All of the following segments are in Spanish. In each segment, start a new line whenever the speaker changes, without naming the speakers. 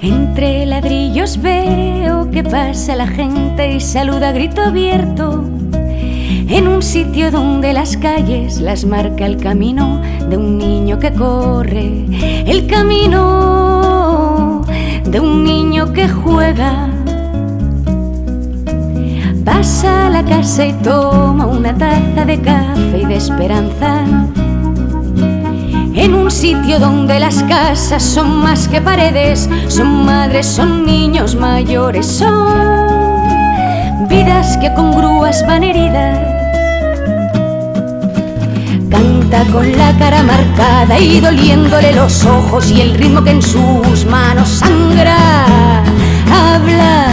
Entre ladrillos veo que pasa la gente y saluda a grito abierto. En un sitio donde las calles las marca el camino de un niño que corre, el camino de un niño que juega. Pasa a la casa y toma una taza de café y de esperanza sitio donde las casas son más que paredes, son madres, son niños mayores, son vidas que con grúas van heridas. Canta con la cara marcada y doliéndole los ojos y el ritmo que en sus manos sangra, habla,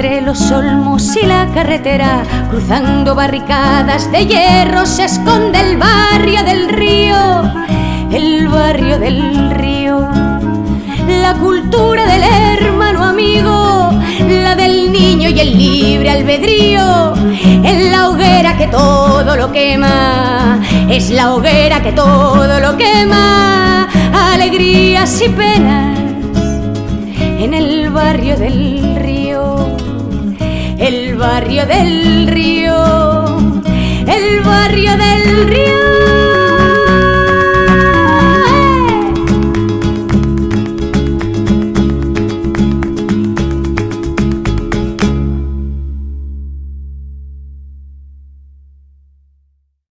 entre los olmos y la carretera, cruzando barricadas de hierro, se esconde el barrio del río, el barrio del río. La cultura del hermano amigo, la del niño y el libre albedrío, en la hoguera que todo lo quema, es la hoguera que todo lo quema, alegrías y penas en el barrio del río barrio del río, el barrio del río.